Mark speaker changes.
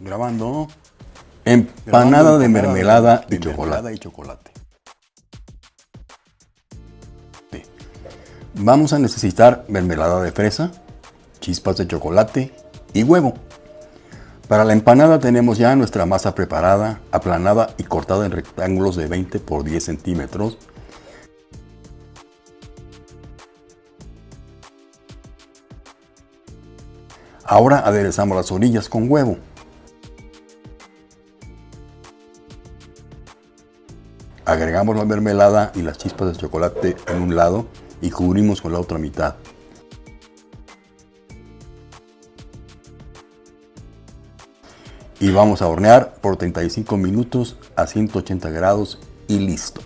Speaker 1: Grabando. Empanada de mermelada y chocolate. y chocolate. Vamos a necesitar mermelada de fresa, chispas de chocolate y huevo. Para la empanada tenemos ya nuestra masa preparada, aplanada y cortada en rectángulos de 20 por 10 centímetros. Ahora aderezamos las orillas con huevo. Agregamos la mermelada y las chispas de chocolate en un lado y cubrimos con la otra mitad. Y vamos a hornear por 35 minutos a 180 grados y listo.